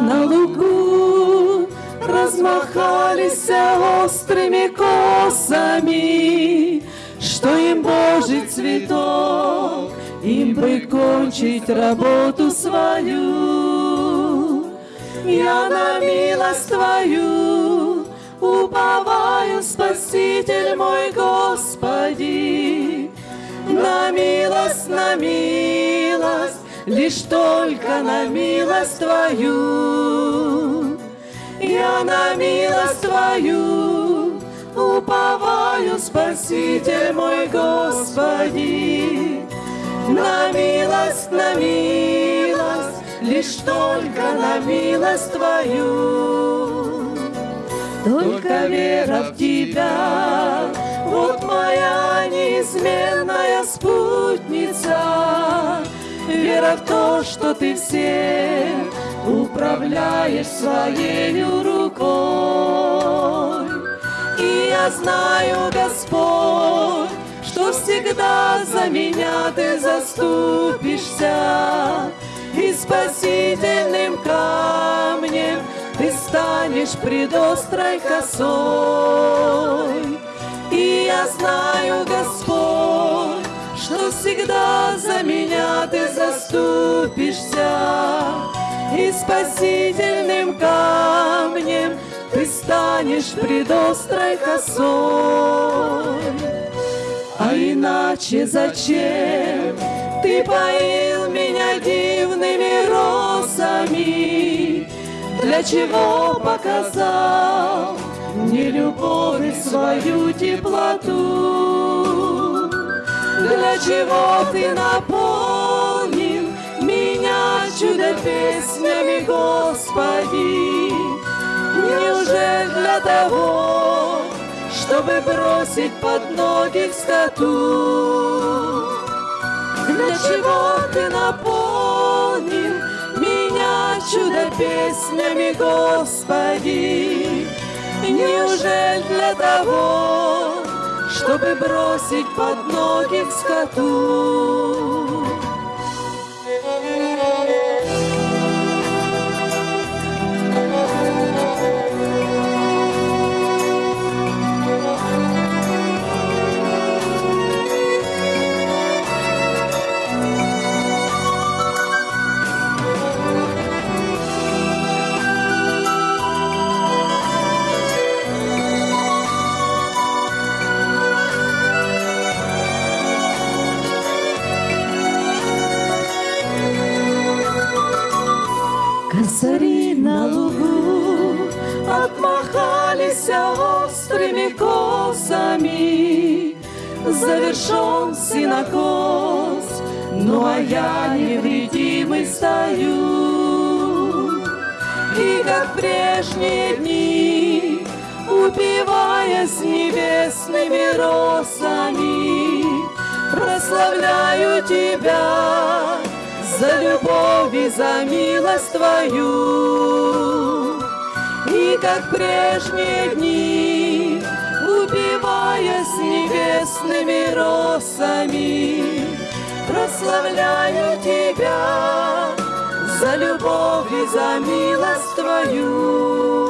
на лугу размахались острыми косами, что им Божий цветок, им бы кончить работу свою. Я на милость Твою уповаю, Спаситель мой Господи, на милость, на милость, лишь только на милость Твою. Я на милость Твою уповаю, Спаситель мой Господи, на милость, на милость, лишь только на милость Твою. Только вера в Тебя, вот моя неизменная Вера в то, что Ты всем управляешь своей рукой. И я знаю, Господь, что всегда за меня Ты заступишься, и спасительным камнем Ты станешь пред острой косой. И я знаю, Господь, что всегда за меня Ты заступишься, и спасительным камнем Ты станешь пред острой косой. А иначе зачем Ты поил меня дивными росами? Для чего показал мне любовь свою теплоту? Для чего Ты наполнил меня чудо песнями, Господи? Неужели для того, чтобы бросить под ноги скоту? Для чего Ты наполнил меня чудо песнями, Господи? Неужели для того, чтобы бросить под ноги скоту? Косари на лугу отмахались острыми косами. Завершен синокос, ну а я невредимый стою. И как прежние дни, упиваясь небесными росами, прославляю Тебя, за любовь и за милость Твою. И как прежние дни, убиваясь небесными росами, прославляю Тебя за любовь и за милость Твою.